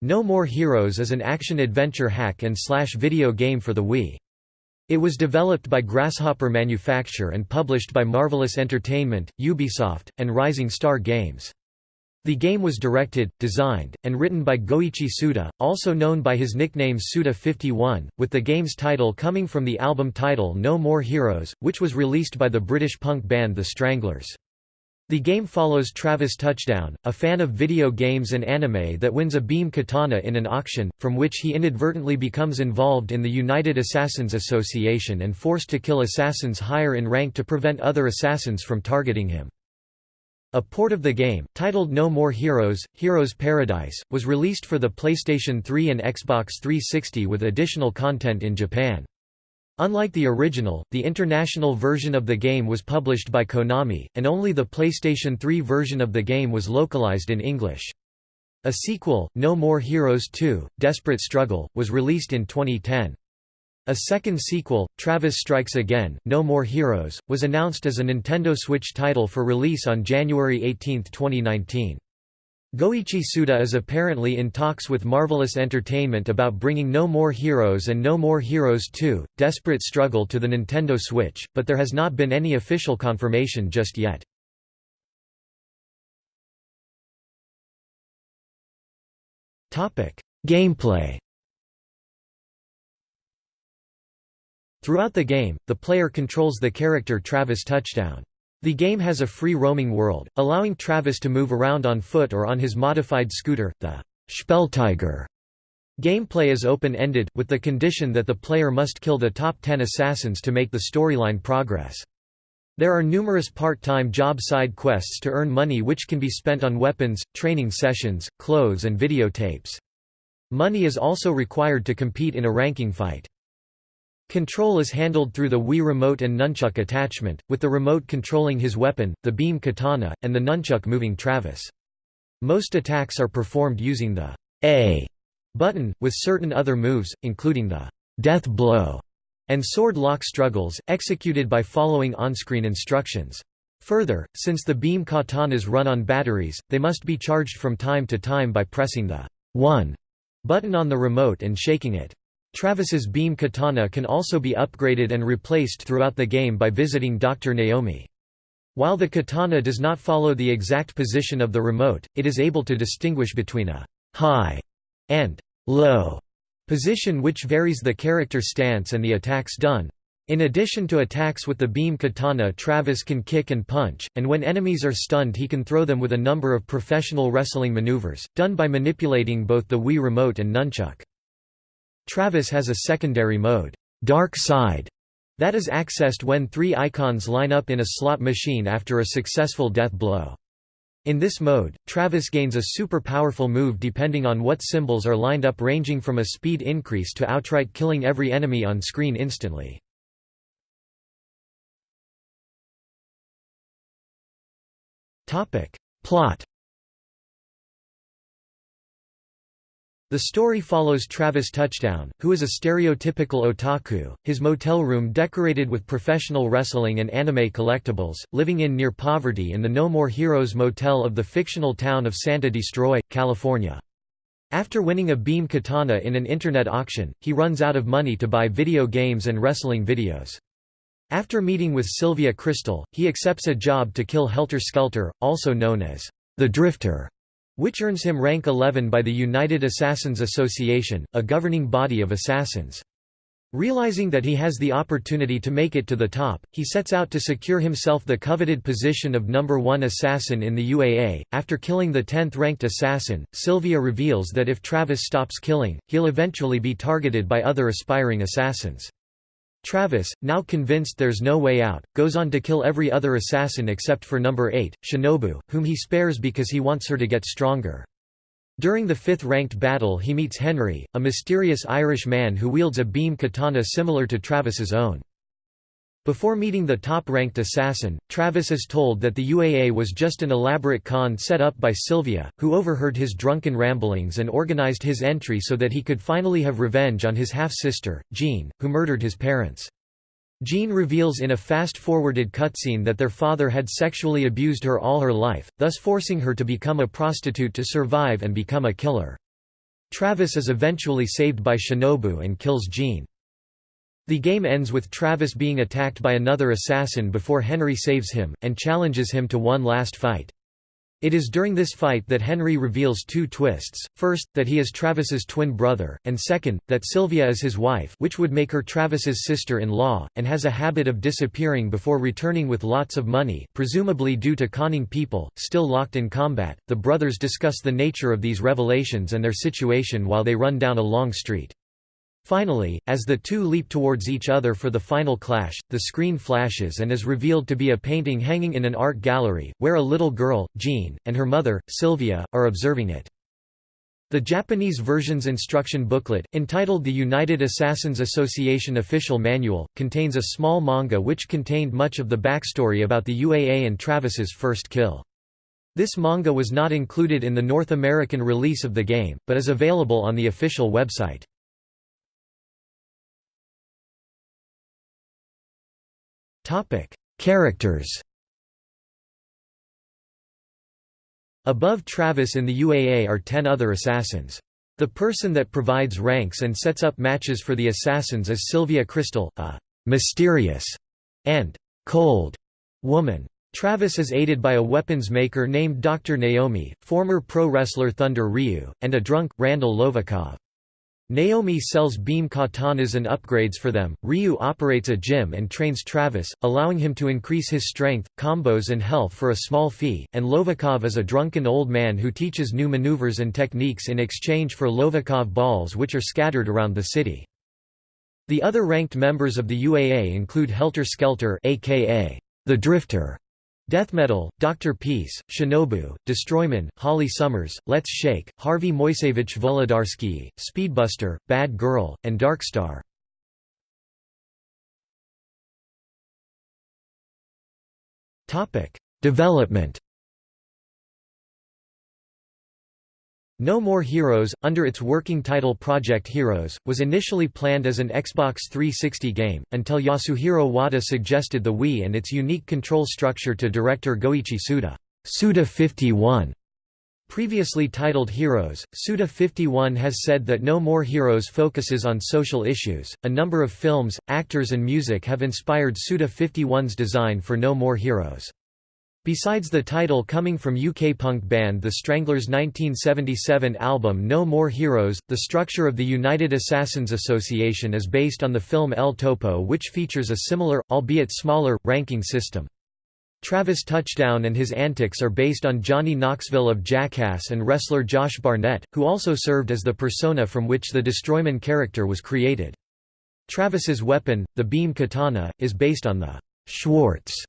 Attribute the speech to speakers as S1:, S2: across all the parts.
S1: No More Heroes is an action-adventure hack and slash video game for the Wii. It was developed by Grasshopper Manufacture and published by Marvelous Entertainment, Ubisoft, and Rising Star Games. The game was directed, designed, and written by Goichi Suda, also known by his nickname Suda51, with the game's title coming from the album title No More Heroes, which was released by the British punk band The Stranglers. The game follows Travis Touchdown, a fan of video games and anime that wins a beam katana in an auction, from which he inadvertently becomes involved in the United Assassins Association and forced to kill assassins higher in rank to prevent other assassins from targeting him. A port of the game, titled No More Heroes, Heroes Paradise, was released for the PlayStation 3 and Xbox 360 with additional content in Japan. Unlike the original, the international version of the game was published by Konami, and only the PlayStation 3 version of the game was localized in English. A sequel, No More Heroes 2, Desperate Struggle, was released in 2010. A second sequel, Travis Strikes Again, No More Heroes, was announced as a Nintendo Switch title for release on January 18, 2019. Goichi Suda is apparently in talks with Marvelous Entertainment about bringing No More Heroes and No More Heroes 2, Desperate Struggle to the Nintendo Switch, but there has not been any official confirmation just yet. Gameplay Throughout the game, the player controls the character Travis Touchdown. The game has a free roaming world, allowing Travis to move around on foot or on his modified scooter, the Schpeltiger. Gameplay is open-ended, with the condition that the player must kill the top 10 assassins to make the storyline progress. There are numerous part-time job side quests to earn money which can be spent on weapons, training sessions, clothes and videotapes. Money is also required to compete in a ranking fight. Control is handled through the Wii Remote and Nunchuck attachment, with the remote controlling his weapon, the beam katana, and the nunchuck moving Travis. Most attacks are performed using the A button, with certain other moves, including the death blow and sword lock struggles, executed by following on-screen instructions. Further, since the beam katanas run on batteries, they must be charged from time to time by pressing the 1 button on the remote and shaking it. Travis's beam katana can also be upgraded and replaced throughout the game by visiting Dr. Naomi. While the katana does not follow the exact position of the remote, it is able to distinguish between a high and low position which varies the character stance and the attacks done. In addition to attacks with the beam katana Travis can kick and punch, and when enemies are stunned he can throw them with a number of professional wrestling maneuvers, done by manipulating both the Wii Remote and nunchuck. Travis has a secondary mode, Dark Side, that is accessed when three icons line up in a slot machine after a successful death blow. In this mode, Travis gains a super powerful move depending on what symbols are lined up ranging from a speed increase to outright killing every enemy on screen instantly. Plot The story follows Travis Touchdown, who is a stereotypical otaku, his motel room decorated with professional wrestling and anime collectibles, living in near poverty in the No More Heroes motel of the fictional town of Santa Destroy, California. After winning a beam katana in an internet auction, he runs out of money to buy video games and wrestling videos. After meeting with Sylvia Crystal, he accepts a job to kill Helter Skelter, also known as the Drifter which earns him rank 11 by the United Assassins Association, a governing body of assassins. Realizing that he has the opportunity to make it to the top, he sets out to secure himself the coveted position of number one assassin in the UAA. After killing the 10th ranked assassin, Sylvia reveals that if Travis stops killing, he'll eventually be targeted by other aspiring assassins. Travis, now convinced there's no way out, goes on to kill every other assassin except for number 8, Shinobu, whom he spares because he wants her to get stronger. During the fifth-ranked battle he meets Henry, a mysterious Irish man who wields a beam katana similar to Travis's own. Before meeting the top-ranked assassin, Travis is told that the UAA was just an elaborate con set up by Sylvia, who overheard his drunken ramblings and organized his entry so that he could finally have revenge on his half-sister, Jean, who murdered his parents. Jean reveals in a fast-forwarded cutscene that their father had sexually abused her all her life, thus forcing her to become a prostitute to survive and become a killer. Travis is eventually saved by Shinobu and kills Jean. The game ends with Travis being attacked by another assassin before Henry saves him, and challenges him to one last fight. It is during this fight that Henry reveals two twists, first, that he is Travis's twin brother, and second, that Sylvia is his wife which would make her Travis's sister-in-law, and has a habit of disappearing before returning with lots of money presumably due to conning people, still locked in combat. The brothers discuss the nature of these revelations and their situation while they run down a long street. Finally, as the two leap towards each other for the final clash, the screen flashes and is revealed to be a painting hanging in an art gallery, where a little girl, Jean, and her mother, Sylvia, are observing it. The Japanese version's instruction booklet, entitled the United Assassins Association Official Manual, contains a small manga which contained much of the backstory about the UAA and Travis's first kill. This manga was not included in the North American release of the game, but is available on the official website. Characters Above Travis in the UAA are ten other assassins. The person that provides ranks and sets up matches for the assassins is Sylvia Crystal, a «mysterious» and «cold» woman. Travis is aided by a weapons maker named Dr. Naomi, former pro wrestler Thunder Ryu, and a drunk, Randall Lovikov. Naomi sells beam katanas and upgrades for them. Ryu operates a gym and trains Travis, allowing him to increase his strength, combos, and health for a small fee. And Lovikov is a drunken old man who teaches new maneuvers and techniques in exchange for Lovikov balls, which are scattered around the city. The other ranked members of the UAA include Helter Skelter, aka the Drifter, Death Metal, Dr. Peace, Shinobu, Destroyman, Holly Summers, Let's Shake, Harvey Moisevich Volodarsky, Speedbuster, Bad Girl, and Darkstar. Development No More Heroes, under its working title Project Heroes, was initially planned as an Xbox 360 game, until Yasuhiro Wada suggested the Wii and its unique control structure to director Goichi Suda. Suda 51 Previously titled Heroes, Suda 51 has said that No More Heroes focuses on social issues. A number of films, actors, and music have inspired Suda 51's design for No More Heroes. Besides the title coming from UK punk band The Stranglers' 1977 album No More Heroes, the structure of the United Assassins Association is based on the film El Topo which features a similar, albeit smaller, ranking system. Travis Touchdown and his antics are based on Johnny Knoxville of Jackass and wrestler Josh Barnett, who also served as the persona from which the Destroyman character was created. Travis's weapon, the beam katana, is based on the Schwartz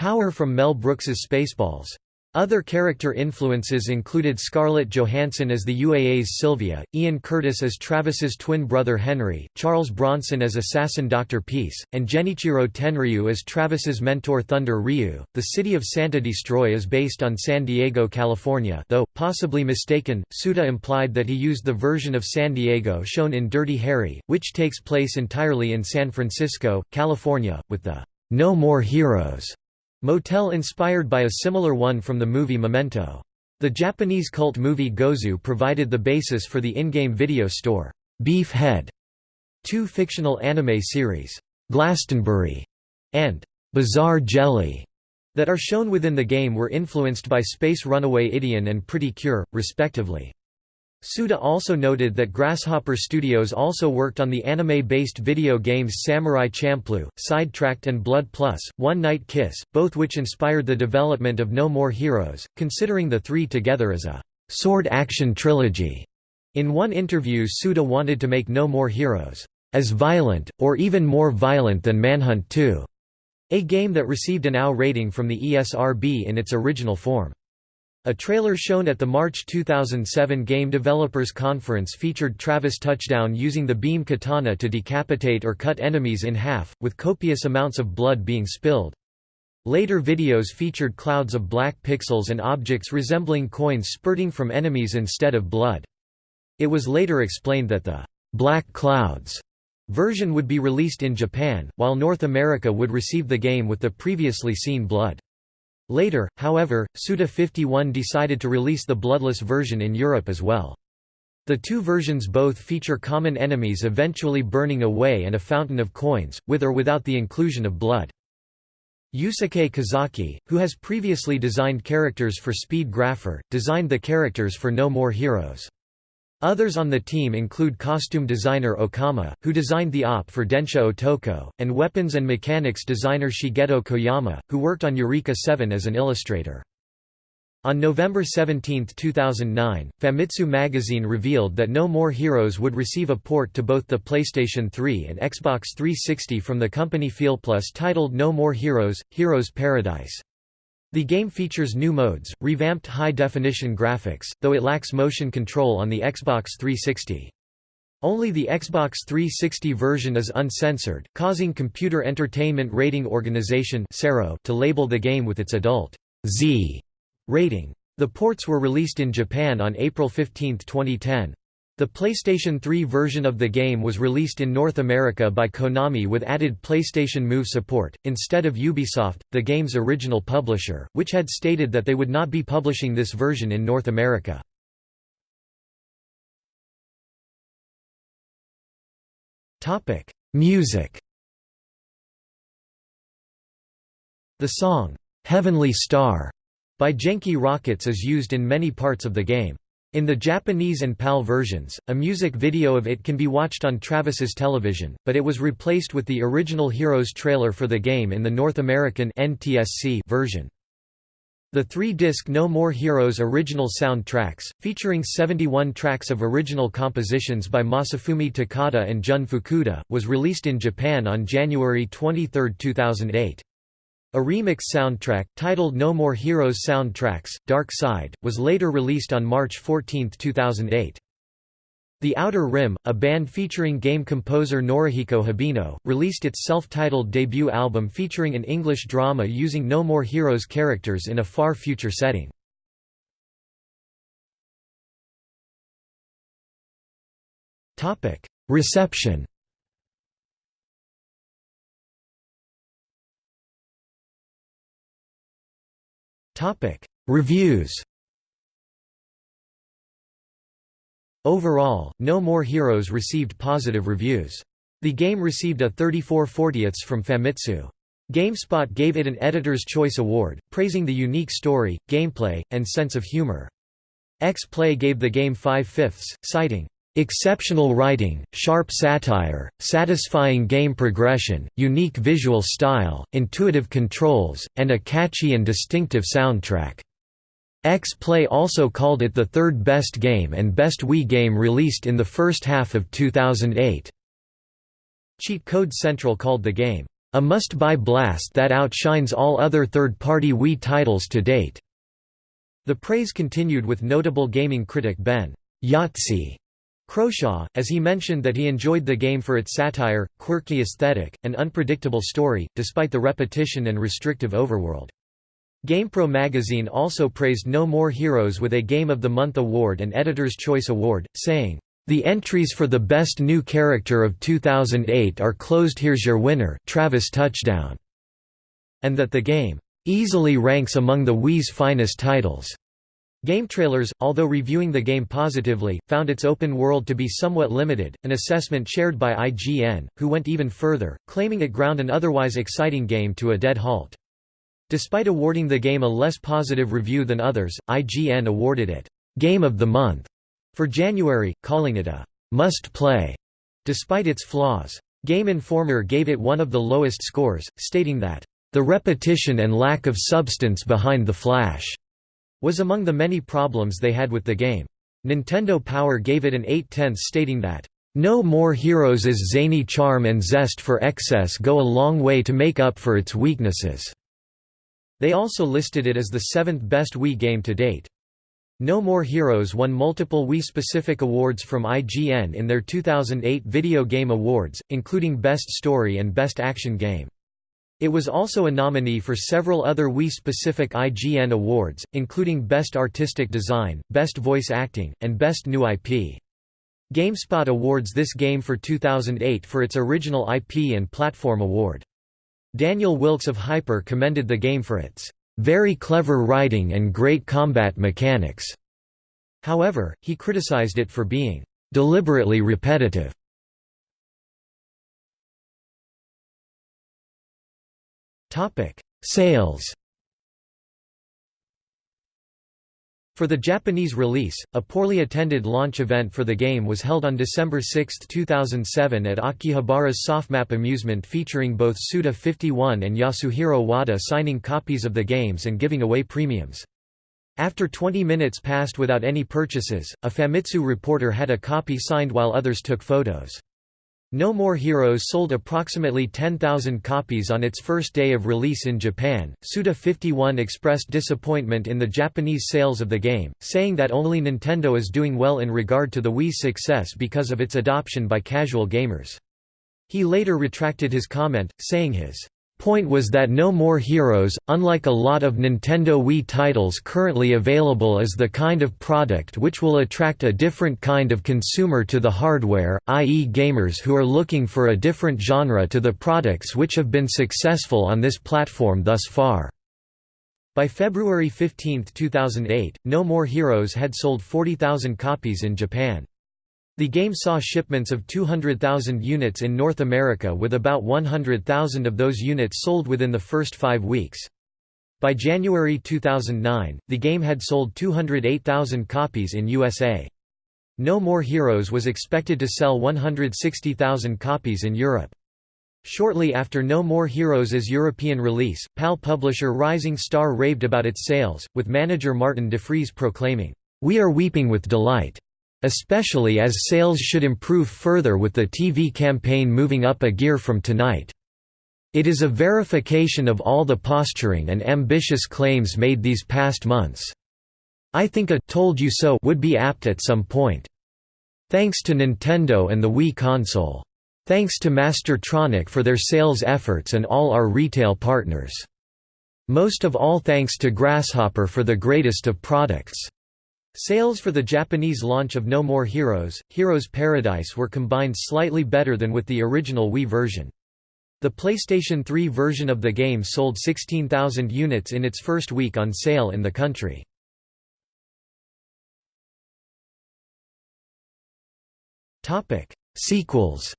S1: Power from Mel Brooks's Spaceballs. Other character influences included Scarlett Johansson as the UAA's Sylvia, Ian Curtis as Travis's twin brother Henry, Charles Bronson as assassin Dr. Peace, and Genichiro Tenryu as Travis's mentor Thunder Ryu. The city of Santa Destroy is based on San Diego, California, though, possibly mistaken, Suda implied that he used the version of San Diego shown in Dirty Harry, which takes place entirely in San Francisco, California, with the No More Heroes Motel inspired by a similar one from the movie Memento. The Japanese cult movie Gozu provided the basis for the in-game video store, Beef Head. Two fictional anime series, Glastonbury and Bizarre Jelly, that are shown within the game were influenced by Space Runaway Ideon and Pretty Cure, respectively. Suda also noted that Grasshopper Studios also worked on the anime-based video games Samurai Champloo, Sidetracked and Blood Plus, One Night Kiss, both which inspired the development of No More Heroes, considering the three together as a sword action trilogy. In one interview Suda wanted to make No More Heroes as violent, or even more violent than Manhunt 2, a game that received an AO rating from the ESRB in its original form. A trailer shown at the March 2007 Game Developers Conference featured Travis Touchdown using the beam katana to decapitate or cut enemies in half, with copious amounts of blood being spilled. Later videos featured clouds of black pixels and objects resembling coins spurting from enemies instead of blood. It was later explained that the «Black Clouds» version would be released in Japan, while North America would receive the game with the previously seen blood. Later, however, Suda 51 decided to release the bloodless version in Europe as well. The two versions both feature common enemies eventually burning away and a fountain of coins, with or without the inclusion of blood. Yusuke Kozaki, who has previously designed characters for Speed Grapher, designed the characters for No More Heroes. Others on the team include costume designer Okama, who designed the op for Densha Otoko, and weapons and mechanics designer Shigeto Koyama, who worked on Eureka 7 as an illustrator. On November 17, 2009, Famitsu magazine revealed that No More Heroes would receive a port to both the PlayStation 3 and Xbox 360 from the company Feelplus titled No More Heroes – Heroes Paradise. The game features new modes, revamped high-definition graphics, though it lacks motion control on the Xbox 360. Only the Xbox 360 version is uncensored, causing Computer Entertainment Rating Organization to label the game with its adult Z rating. The ports were released in Japan on April 15, 2010. The PlayStation 3 version of the game was released in North America by Konami with added PlayStation Move support, instead of Ubisoft, the game's original publisher, which had stated that they would not be publishing this version in North America. Music The song, "'Heavenly Star' by Genki Rockets is used in many parts of the game. In the Japanese and PAL versions, a music video of it can be watched on Travis's television, but it was replaced with the original Heroes trailer for the game in the North American NTSC version. The three-disc No More Heroes original soundtracks, featuring 71 tracks of original compositions by Masafumi Takada and Jun Fukuda, was released in Japan on January 23, 2008. A remix soundtrack, titled No More Heroes Soundtracks, Dark Side, was later released on March 14, 2008. The Outer Rim, a band featuring game composer Norihiko Hibino, released its self-titled debut album featuring an English drama using No More Heroes characters in a far future setting. Reception Reviews Overall, No More Heroes received positive reviews. The game received a 34 40ths from Famitsu. GameSpot gave it an Editor's Choice Award, praising the unique story, gameplay, and sense of humor. X-Play gave the game 5 fifths, citing, Exceptional writing, sharp satire, satisfying game progression, unique visual style, intuitive controls, and a catchy and distinctive soundtrack. X-Play also called it the third best game and best Wii game released in the first half of 2008. Cheat Code Central called the game, "...a must-buy blast that outshines all other third-party Wii titles to date." The praise continued with notable gaming critic Ben Yahtzee Croshaw, as he mentioned that he enjoyed the game for its satire, quirky aesthetic, and unpredictable story, despite the repetition and restrictive overworld. GamePro magazine also praised No More Heroes with a Game of the Month award and Editor's Choice Award, saying, "...the entries for the Best New Character of 2008 are closed here's your winner Travis Touchdown", and that the game, "...easily ranks among the Wii's finest titles." Game Trailers, although reviewing the game positively, found its open world to be somewhat limited, an assessment shared by IGN, who went even further, claiming it ground an otherwise exciting game to a dead halt. Despite awarding the game a less positive review than others, IGN awarded it, "'Game of the Month' for January, calling it a "'must-play' despite its flaws. Game Informer gave it one of the lowest scores, stating that, "'the repetition and lack of substance behind the flash' was among the many problems they had with the game. Nintendo Power gave it an 8 tenths stating that, "...no more Heroes' zany charm and zest for excess go a long way to make up for its weaknesses." They also listed it as the seventh best Wii game to date. No More Heroes won multiple Wii-specific awards from IGN in their 2008 Video Game Awards, including Best Story and Best Action Game. It was also a nominee for several other Wii-specific IGN awards, including Best Artistic Design, Best Voice Acting, and Best New IP. GameSpot awards this game for 2008 for its original IP and platform award. Daniel Wilkes of Hyper commended the game for its very clever writing and great combat mechanics. However, he criticized it for being deliberately repetitive. Sales For the Japanese release, a poorly attended launch event for the game was held on December 6, 2007 at Akihabara's Sofmap Amusement featuring both Suda51 and Yasuhiro Wada signing copies of the games and giving away premiums. After 20 minutes passed without any purchases, a Famitsu reporter had a copy signed while others took photos. No More Heroes sold approximately 10,000 copies on its first day of release in Japan. Suda 51 expressed disappointment in the Japanese sales of the game, saying that only Nintendo is doing well in regard to the Wii's success because of its adoption by casual gamers. He later retracted his comment, saying his point was that No More Heroes, unlike a lot of Nintendo Wii titles currently available is the kind of product which will attract a different kind of consumer to the hardware, i.e. gamers who are looking for a different genre to the products which have been successful on this platform thus far. By February 15, 2008, No More Heroes had sold 40,000 copies in Japan. The game saw shipments of 200,000 units in North America with about 100,000 of those units sold within the first five weeks. By January 2009, the game had sold 208,000 copies in USA. No More Heroes was expected to sell 160,000 copies in Europe. Shortly after No More Heroes' European release, PAL publisher Rising Star raved about its sales, with manager Martin DeFries proclaiming, "'We are weeping with delight. Especially as sales should improve further with the TV campaign moving up a gear from tonight. It is a verification of all the posturing and ambitious claims made these past months. I think a «told you so» would be apt at some point. Thanks to Nintendo and the Wii console. Thanks to Mastertronic for their sales efforts and all our retail partners. Most of all thanks to Grasshopper for the greatest of products. Sales for the Japanese launch of No More Heroes, Heroes Paradise were combined slightly better than with the original Wii version. The PlayStation 3 version of the game sold 16,000 units in its first week on sale in the country. Sequels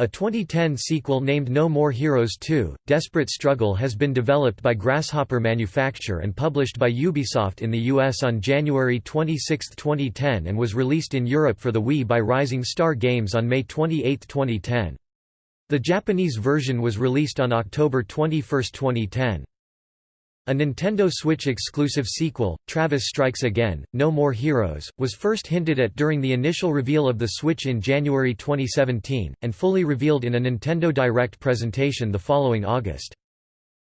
S1: A 2010 sequel named No More Heroes 2, Desperate Struggle has been developed by Grasshopper Manufacture and published by Ubisoft in the US on January 26, 2010 and was released in Europe for the Wii by Rising Star Games on May 28, 2010. The Japanese version was released on October 21, 2010. A Nintendo Switch exclusive sequel, Travis Strikes Again, No More Heroes, was first hinted at during the initial reveal of the Switch in January 2017, and fully revealed in a Nintendo Direct presentation the following August.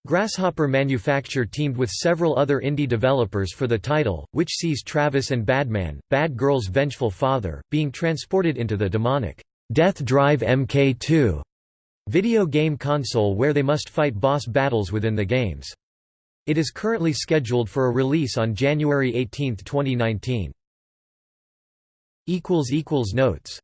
S1: Grasshopper Manufacture teamed with several other indie developers for the title, which sees Travis and Badman, Bad Girl's vengeful father, being transported into the demonic Death Drive MK2 video game console where they must fight boss battles within the games. It is currently scheduled for a release on January 18, 2019. Notes